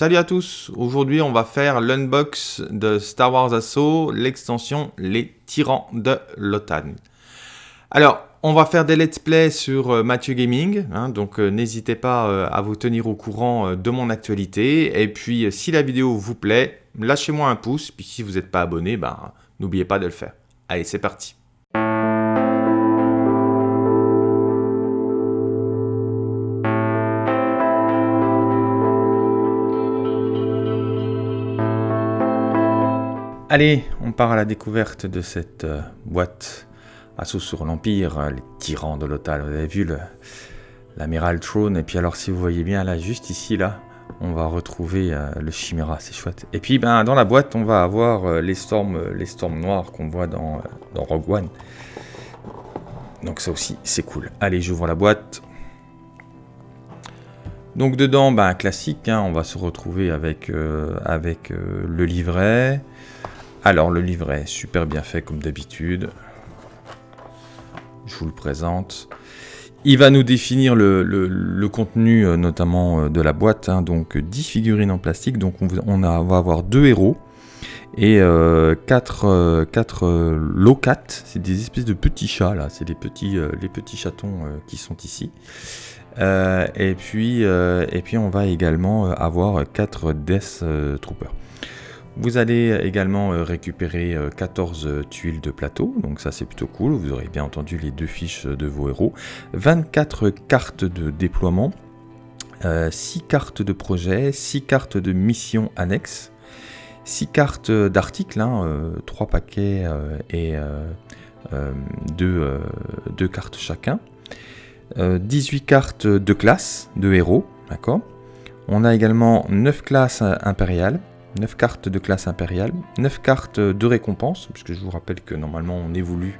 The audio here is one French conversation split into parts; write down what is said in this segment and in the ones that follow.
Salut à tous, aujourd'hui on va faire l'unbox de Star Wars Assault, l'extension Les Tyrans de l'OTAN. Alors, on va faire des let's play sur euh, Mathieu Gaming, hein, donc euh, n'hésitez pas euh, à vous tenir au courant de mon actualité. Et puis, si la vidéo vous plaît, lâchez-moi un pouce, puis si vous n'êtes pas abonné, ben, n'oubliez pas de le faire. Allez, c'est parti Allez, on part à la découverte de cette euh, boîte Assaut sur l'Empire, euh, les tyrans de l'OTAN. Vous avez vu l'amiral Throne, et puis alors si vous voyez bien là, juste ici, là, on va retrouver euh, le Chimera, c'est chouette. Et puis ben, dans la boîte, on va avoir les storms, noirs qu'on voit dans, Rogue One. Donc ça aussi, c'est cool. Allez, j'ouvre la boîte. Donc dedans, ben, classique, hein, on va se retrouver avec le livret, alors le livret, super bien fait comme d'habitude. Je vous le présente. Il va nous définir le, contenu euh, notamment euh, de la boîte, hein. donc 10 figurines en plastique, donc on, va avoir deux héros et 4 euh, quatre, locats, c'est des espèces de petits chats là, c'est les petits, les petits chatons qui sont ici. et, puis, et puis on va également avoir 4 Death Troopers. Vous allez également euh, récupérer 14 euh, tuiles de plateau, donc ça c'est plutôt cool, vous aurez bien entendu les deux fiches de vos héros, 24 cartes de déploiement, 6 euh, cartes de projet, 6 cartes de mission annexe, 6 cartes d'articles, 3 hein, paquets et 2, cartes chacun, 18 cartes de classe de héros, d'accord? On a également 9 classes impériales, 9 cartes de classe impériale, 9 cartes de récompense, puisque je vous rappelle que normalement on évolue,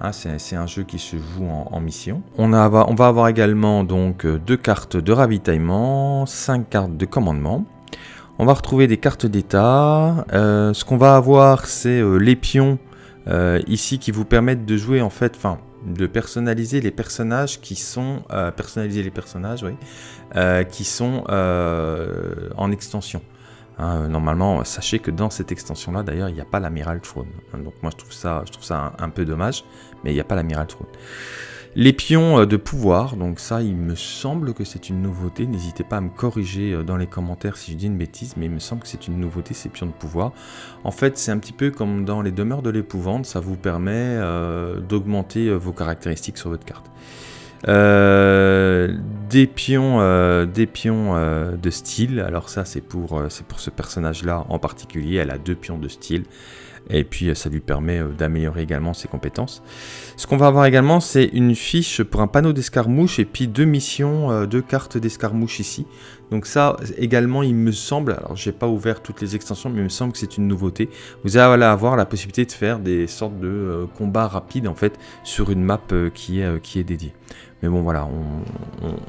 hein, c'est un jeu qui se joue en, mission. On, va avoir également donc 2 cartes de ravitaillement, 5 cartes de commandement. On va retrouver des cartes d'état. Euh, ce qu'on va avoir, c'est euh, les pions euh, ici qui vous permettent de jouer en fait, enfin, de personnaliser les personnages qui sont personnaliser les personnages, qui sont en extension. Hein, normalement, sachez que dans cette extension-là, d'ailleurs, il n'y a pas l'amiral Throne. Hein, donc moi, je trouve ça, je trouve ça un, peu dommage, mais il n'y a pas l'amiral Throne. Les pions euh, de pouvoir, donc ça, il me semble que c'est une nouveauté. N'hésitez pas à me corriger euh, dans les commentaires si je dis une bêtise, mais il me semble que c'est une nouveauté, ces pions de pouvoir. En fait, c'est un petit peu comme dans les demeures de l'épouvante, ça vous permet euh, d'augmenter vos caractéristiques sur votre carte. Euh, des pions, euh, euh, de style. Alors ça, c'est pour, ce personnage-là en particulier. Elle a deux pions de style. Et puis ça lui permet d'améliorer également ses compétences. Ce qu'on va avoir également, c'est une fiche pour un panneau d'escarmouche et puis deux missions, deux cartes d'escarmouche ici. Donc ça également, il me semble, alors j'ai pas ouvert toutes les extensions, mais il me semble que c'est une nouveauté. Vous allez avoir la possibilité de faire des sortes de combats rapides en fait sur une map qui est dédiée. Mais bon, voilà,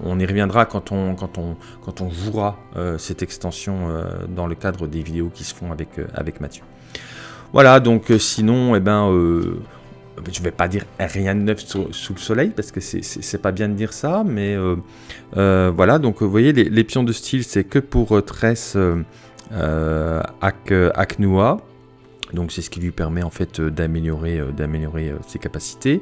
on, y reviendra quand on, quand on, quand on jouera euh, cette extension euh, dans le cadre des vidéos qui se font avec, euh, avec Mathieu. Voilà, donc sinon, eh ben, je vais pas dire rien de neuf sous, le soleil, parce que c'est pas bien de dire ça, mais voilà, donc vous voyez, les, pions de style, c'est que pour Tress Aknua. Donc c'est ce qui lui permet en fait euh, d'améliorer euh, euh, ses capacités.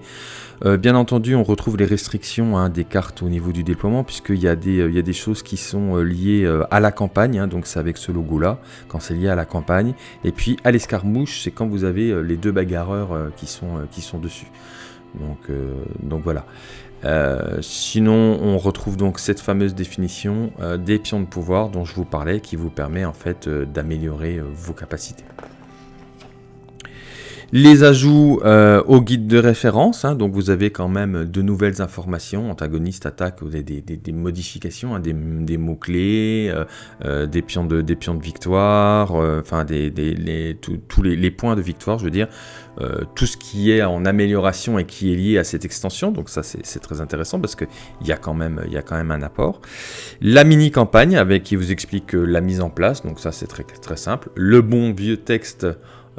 bien entendu, on retrouve les restrictions hein, des cartes au niveau du déploiement, puisqu'il y, a des, il y a des choses qui sont liées à la campagne, hein, donc c'est avec ce logo-là, quand c'est lié à la campagne. Et puis à l'escarmouche, c'est quand vous avez les deux bagarreurs qui, sont, qui sont dessus. Donc, donc voilà. sinon, on retrouve donc cette fameuse définition des pions de pouvoir dont je vous parlais, qui vous permet en fait d'améliorer vos capacités. Les ajouts euh, au guide de référence, hein, donc vous avez quand même de nouvelles informations, antagoniste, attaque, des, des, modifications, hein, des, mots-clés, euh, euh, des, pions de, des pions de victoire, enfin tous les, les, points de victoire, je veux dire, tout ce qui est en amélioration et qui est lié à cette extension, donc ça c'est très intéressant parce qu'il y, a quand même, y a quand même un apport. La mini-campagne avec qui vous explique la mise en place, donc ça c'est très, très simple. Le bon vieux texte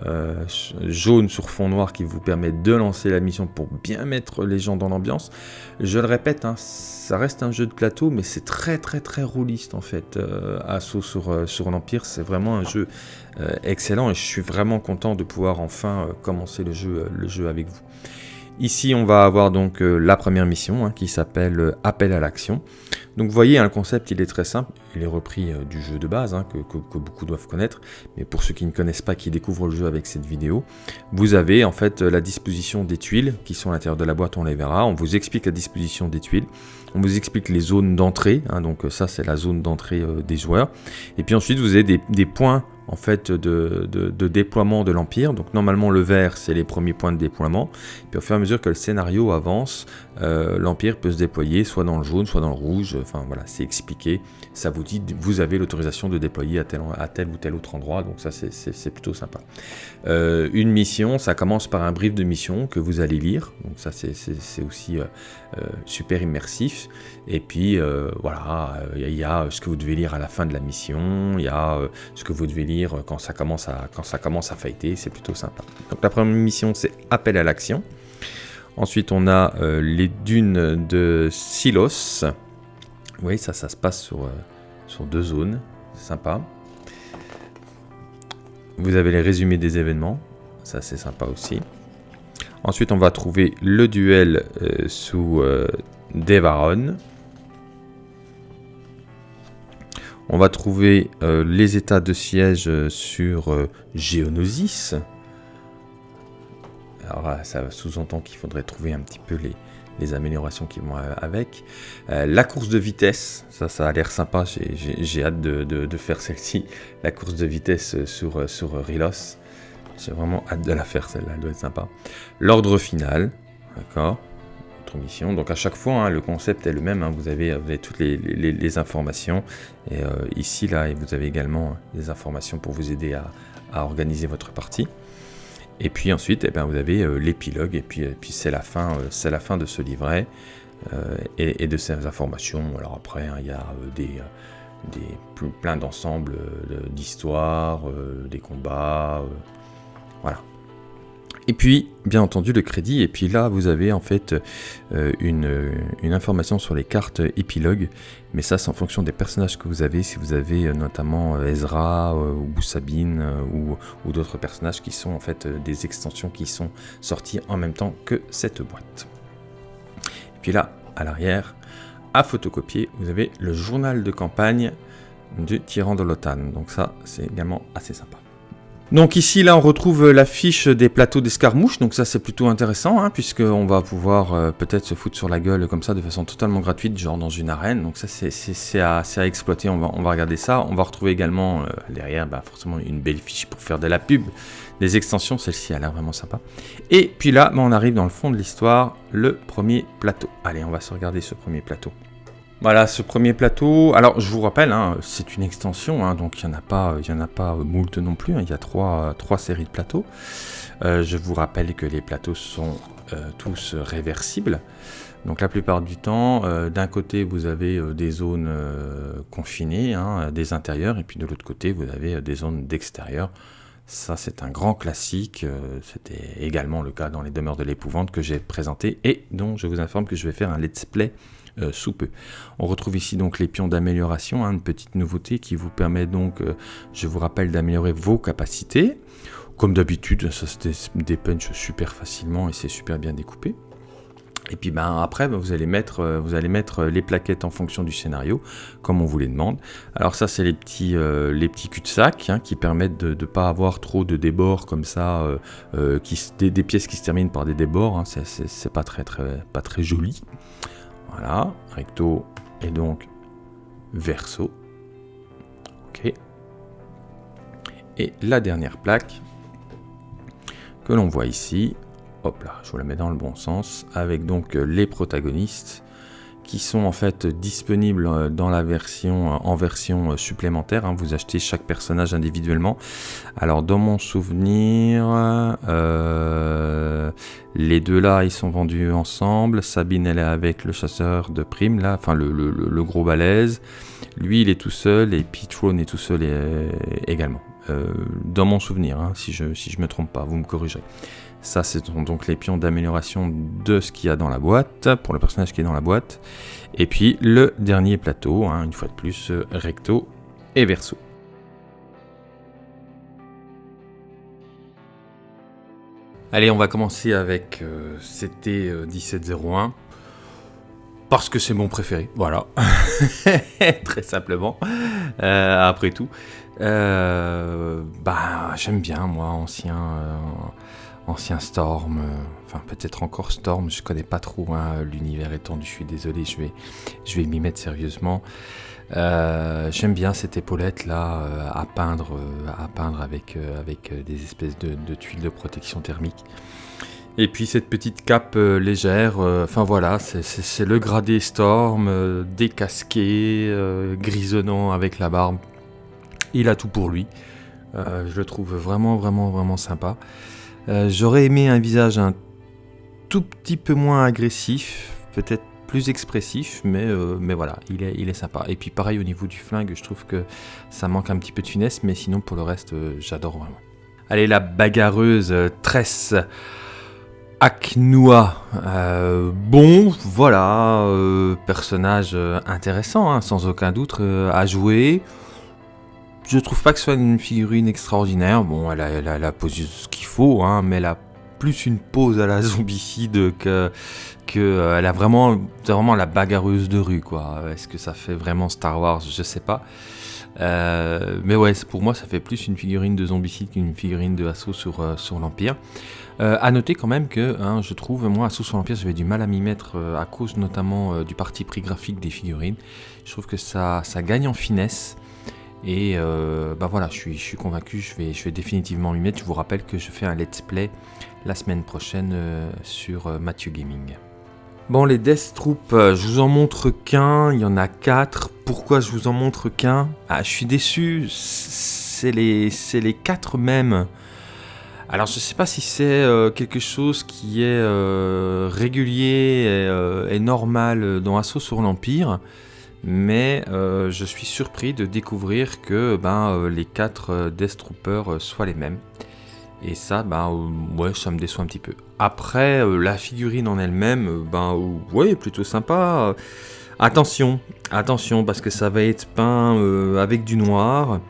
euh, jaune sur fond noir qui vous permet de lancer la mission pour bien mettre les gens dans l'ambiance. Je le répète, hein, ça reste un jeu de plateau, mais c'est très très très rouliste en fait. Euh, Assaut sur, euh, sur l'Empire, c'est vraiment un jeu excellent et je suis vraiment content de pouvoir enfin commencer le jeu, le jeu avec vous. Ici, on va avoir donc la première mission hein, qui s'appelle Appel à l'action. Donc vous voyez, hein, le concept il est très simple, il est repris euh, du jeu de base, hein, que, beaucoup doivent connaître, mais pour ceux qui ne connaissent pas, qui découvrent le jeu avec cette vidéo, vous avez en fait la disposition des tuiles qui sont à l'intérieur de la boîte, on les verra, on vous explique la disposition des tuiles, on vous explique les zones d'entrée, hein, donc ça c'est la zone d'entrée euh, des joueurs, et puis ensuite vous avez des, points en fait de, déploiement de l'Empire. Donc normalement le vert c'est les premiers points de déploiement. Puis au fur et à mesure que le scénario avance, euh, l'Empire peut se déployer soit dans le jaune, soit dans le rouge. Enfin voilà, c'est expliqué. Ça vous dit vous avez l'autorisation de déployer à tel, ou tel autre endroit. Donc ça c'est plutôt sympa. Euh, une mission, ça commence par un brief de mission que vous allez lire. Donc ça c'est aussi euh, super immersif. Et puis voilà, il y a ce que vous devez lire à la fin de la mission. Il y a ce que vous devez lire quand ça commence à, quand ça commence à fighter, c'est plutôt sympa. Donc la première mission c'est appel à l'action. Ensuite on a euh, les dunes de Silos. Oui ça ça se passe sur, euh, sur deux zones, c'est sympa. Vous avez les résumés des événements, ça c'est sympa aussi. Ensuite on va trouver le duel euh, sous Devaron. On va trouver les états de siège sur Géonosis. Alors ça sous-entend qu'il faudrait trouver un petit peu les, améliorations qui vont avec. la course de vitesse, ça, ça a l'air sympa, j'ai hâte de, faire celle-ci. La course de vitesse sur, sur Rilos. J'ai vraiment hâte de la faire celle-là, elle doit être sympa. L'ordre final, d'accord mission. Donc à chaque fois, hein, le concept est le même. Hein. vous, avez, toutes les, informations. Et euh, ici, là, vous avez également des informations pour vous aider à, organiser votre partie. Et puis ensuite, eh bien, vous avez euh, l'épilogue. Et puis, puis c'est la fin, euh, la fin de ce livret et, de ces informations. Alors après, hein, il y a des des plein d'ensembles d'histoires, des combats, voilà. Et puis, bien entendu, le crédit. Et puis là, vous avez en fait euh, une, information sur les cartes épilogues. Mais ça, c'est en fonction des personnages que vous avez. Si vous avez euh, notamment euh, Ezra ou Sabine ou, ou d'autres personnages qui sont en fait des extensions qui sont sorties en même temps que cette boîte. Et puis là, à l'arrière, à photocopier, vous avez le journal de campagne du tyran de l'OTAN. Donc ça, c'est également assez sympa. Donc ici, là, on retrouve la fiche des plateaux d'escarmouche, donc ça c'est plutôt intéressant, hein, puisqu'on va pouvoir euh, peut-être se foutre sur la gueule comme ça de façon totalement gratuite, genre dans une arène, donc ça c'est à, exploiter, on va, on va regarder ça. On va retrouver également euh, derrière, bah, forcément, une belle fiche pour faire de la pub, des extensions, celle-ci a l'air vraiment sympa. Et puis là, bah, on arrive dans le fond de l'histoire, le premier plateau. Allez, on va se regarder ce premier plateau. Voilà ce premier plateau. Alors je vous rappelle, hein, c'est une extension, hein, donc il n'y en a pas, en a pas moult non plus. Hein. il y a trois, trois, séries de plateaux. Euh, je vous rappelle que les plateaux sont euh, tous réversibles. Donc la plupart du temps, euh, d'un côté vous avez des zones confinées, des intérieurs, et puis de l'autre côté vous avez des zones d'extérieur. Ça c'est un grand classique, c'était également le cas dans les demeures de l'épouvante que j'ai présenté et dont je vous informe que je vais faire un let's play euh. On retrouve ici donc les pions d'amélioration, hein, une petite nouveauté qui vous permet donc, euh, je vous rappelle, d'améliorer vos capacités. Comme d'habitude, ça se dépunch super facilement et c'est super bien découpé. Et puis ben, après, ben, vous, allez mettre, euh, vous allez mettre les plaquettes en fonction du scénario, comme on vous les demande. Alors ça, c'est les petits, petits cul-de-sac hein, qui permettent de ne pas avoir trop de débords comme ça, qui, des, pièces qui se terminent par des débords. Hein, c'est pas très, très, pas très joli. Voilà, recto et donc verso. Ok. Et la dernière plaque que l'on voit ici, hop là, je vous la mets dans le bon sens, avec donc les protagonistes qui sont en fait disponibles euh, dans la version en version supplémentaire. Hein. Vous achetez chaque personnage individuellement. Alors dans mon souvenir, les deux là, ils sont vendus ensemble. Sabine, elle est avec le chasseur de primes là, enfin le, gros balèze. Lui, il est tout seul et Pitrone est tout seul également. dans mon souvenir, hein, si je si me trompe pas, vous me corrigerez. Ça, ce sont donc les pions d'amélioration de ce qu'il y a dans la boîte, pour le personnage qui est dans la boîte. Et puis le dernier plateau, hein, une fois de plus, euh, recto et verso. Allez, on va commencer avec euh, CT1701. Euh, parce que c'est mon préféré, voilà. Très simplement. après tout. bah, j'aime bien, moi, ancien ancien Storm, euh, enfin peut-être encore Storm, je connais pas trop hein, l'univers étendu, je suis désolé, je je vais m'y mettre sérieusement. Euh, j'aime bien cette épaulette là euh, à peindre, à peindre avec, avec des espèces de, tuiles de protection thermique. Et puis cette petite cape légère, enfin voilà, c'est le gradé Storm, décasqué, grisonnant avec la barbe. Il a tout pour lui. je le trouve vraiment, vraiment, vraiment sympa. Euh, j'aurais aimé un visage un tout petit peu moins agressif, peut-être expressif, mais, euh, mais voilà, il est, il est sympa. Et puis pareil au niveau du flingue, je trouve que ça manque un petit peu de finesse, mais sinon pour le reste, euh, j'adore vraiment. Allez, la bagarreuse Tress Aknua. bon, voilà, personnage intéressant, hein, sans aucun doute, à jouer. Je trouve pas que ce soit une figurine extraordinaire. Bon, elle a, elle a, posé ce qu'il faut, hein, mais elle a plus une pose à la zombicide que, que euh, elle a vraiment, vraiment la bagarreuse de rue, quoi. Est-ce que ça fait vraiment Star Wars? Je sais pas. Euh, mais ouais, pour moi, ça fait plus une figurine de zombicide qu'une figurine de assaut sur, euh, sur l'Empire. À noter quand même que hein, je trouve, moi, assaut sur l'Empire, j'avais du mal à m'y mettre à cause notamment du parti pris graphique des figurines. Je trouve que ça, ça gagne en finesse. Et bah voilà, je suis, je suis convaincu, je vais, je vais définitivement m'y mettre. Je vous rappelle que je fais un let's play la semaine prochaine euh, sur euh, Mathieu Gaming. Bon, les Death Troop, je vous en montre qu'un, il y en a quatre. Pourquoi je vous en montre qu'un? Ah, je suis déçu, c'est les, les quatre mêmes. Alors, je ne sais pas si c'est quelque chose qui est régulier et, normal dans Assaut sur l'Empire mais euh, je suis surpris de découvrir que ben, euh, les quatre euh, Death Troopers soient les mêmes. Et ça, ben, ouais, ça me déçoit un petit peu. Après, la figurine en elle-même, ben, ouais, plutôt sympa. Attention, attention, parce que ça va être peint avec du noir,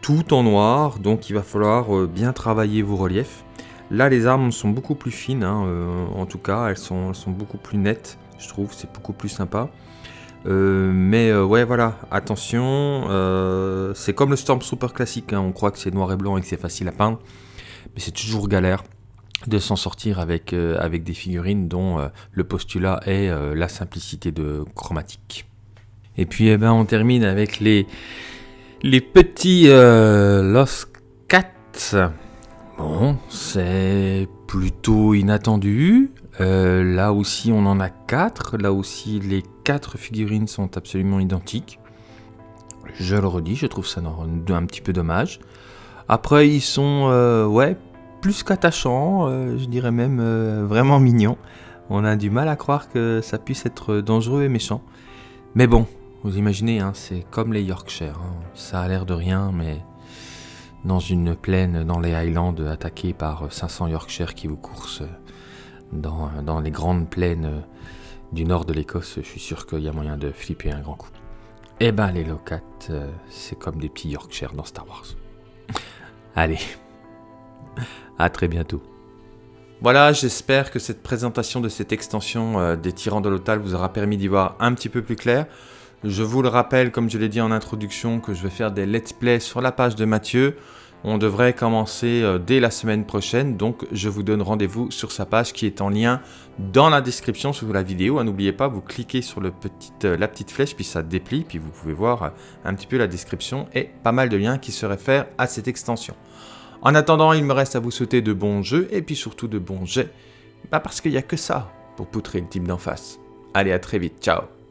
tout en noir, donc il va falloir bien travailler vos reliefs. Là, les armes sont beaucoup plus fines, hein, en tout cas, elles sont, beaucoup plus nettes, je trouve, c'est beaucoup plus sympa. Euh, mais euh, ouais, voilà, attention, euh, c'est comme le Stormtrooper classique, hein. on croit que c'est noir et blanc et que c'est facile à peindre, mais c'est toujours galère de s'en sortir avec, avec des figurines dont le postulat est la simplicité de chromatique. Et puis eh ben, on termine avec les, les petits Lost Cats. Bon, c'est plutôt inattendu. là aussi, on en a quatre. Là aussi, les quatre figurines sont absolument identiques. Je le redis, je trouve ça un petit peu dommage. Après, ils sont, euh, ouais, plus qu'attachants, euh, je dirais même euh, vraiment mignons. On a du mal à croire que ça puisse être dangereux et méchant. Mais bon, vous imaginez, hein, c'est comme les Yorkshire. Hein. Ça a l'air de rien, mais dans une plaine, dans les Highlands, attaquée par 500 Yorkshire qui vous coursent dans, les grandes plaines du nord de l'Écosse, je suis sûr qu'il y a moyen de flipper un grand coup. Eh ben, les locates, c'est comme des petits Yorkshire dans Star Wars. Allez, à très bientôt. Voilà, j'espère que cette présentation de cette extension euh, des tyrans de l'Otal vous aura permis d'y voir un petit peu plus clair. Je vous le rappelle, comme je l'ai dit en introduction, que je vais faire des let's play sur la page de Mathieu. On devrait commencer euh, dès la semaine prochaine, donc je vous donne rendez-vous sur sa page qui est en lien dans la description sous la vidéo. Ah, n'oubliez pas, vous cliquez sur le euh, la petite flèche, puis ça déplie, puis vous pouvez voir euh, un petit peu la description et pas mal de liens qui se réfèrent à cette extension. En attendant, il me reste à vous souhaiter de bons jeux et puis surtout de bons jets. Bah parce qu'il n'y a que ça pour poutrer le type d'en face. Allez, à très vite, ciao